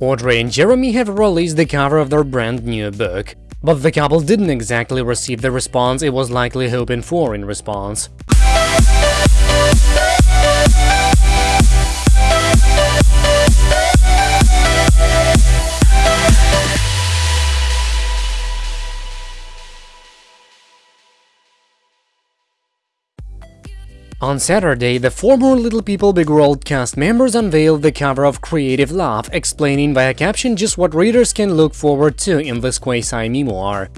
Audrey and Jeremy have released the cover of their brand new book, but the couple didn't exactly receive the response it was likely hoping for in response. On Saturday, the former Little People Big World cast members unveiled the cover of Creative Love, explaining via caption just what readers can look forward to in this quasi-memoir.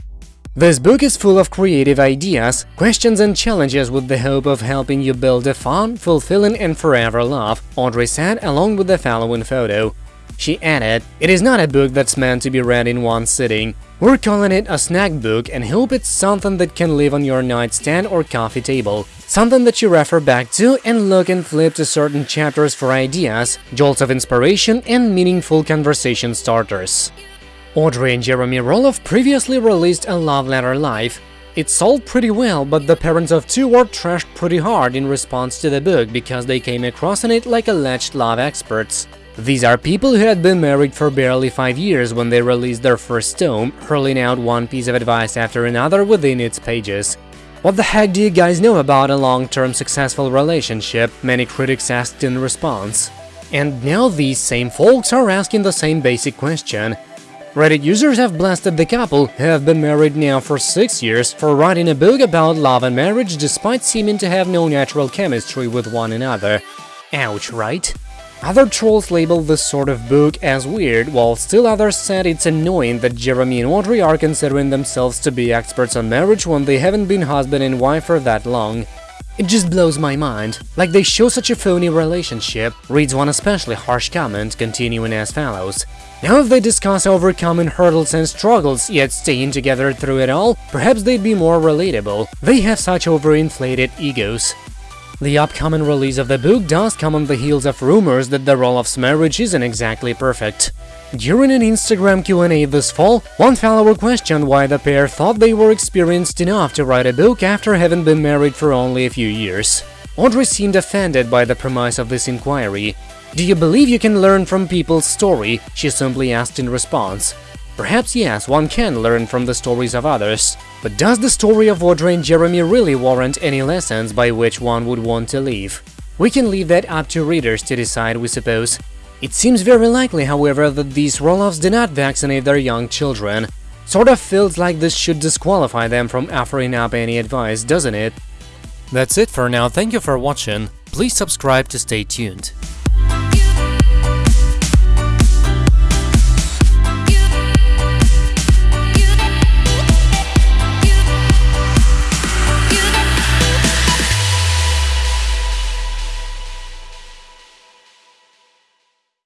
This book is full of creative ideas, questions and challenges with the hope of helping you build a fun, fulfilling and forever love, Audrey said along with the following photo. She added, It is not a book that's meant to be read in one sitting. We're calling it a snack book and hope it's something that can live on your nightstand or coffee table. Something that you refer back to and look and flip to certain chapters for ideas, jolts of inspiration, and meaningful conversation starters. Audrey and Jeremy Roloff previously released a love letter life. It sold pretty well, but the parents of two were trashed pretty hard in response to the book because they came across in it like alleged love experts. These are people who had been married for barely five years when they released their first tome, hurling out one piece of advice after another within its pages. What the heck do you guys know about a long-term successful relationship? Many critics asked in response. And now these same folks are asking the same basic question. Reddit users have blasted the couple, who have been married now for six years, for writing a book about love and marriage despite seeming to have no natural chemistry with one another. Ouch, right? Other trolls labeled this sort of book as weird, while still others said it's annoying that Jeremy and Audrey are considering themselves to be experts on marriage when they haven't been husband and wife for that long. It just blows my mind, like they show such a phony relationship, reads one especially harsh comment, continuing as follows. Now if they discuss overcoming hurdles and struggles, yet staying together through it all, perhaps they'd be more relatable. They have such overinflated egos. The upcoming release of the book does come on the heels of rumors that the Roloff's marriage isn't exactly perfect. During an Instagram Q&A this fall, one follower questioned why the pair thought they were experienced enough to write a book after having been married for only a few years. Audrey seemed offended by the premise of this inquiry. Do you believe you can learn from people's story? she simply asked in response. Perhaps yes, one can learn from the stories of others. But does the story of Audrey and Jeremy really warrant any lessons by which one would want to live? We can leave that up to readers to decide, we suppose. It seems very likely, however, that these Roloffs do not vaccinate their young children. Sort of feels like this should disqualify them from offering up any advice, doesn't it? That's it for now, thank you for watching, please subscribe to stay tuned.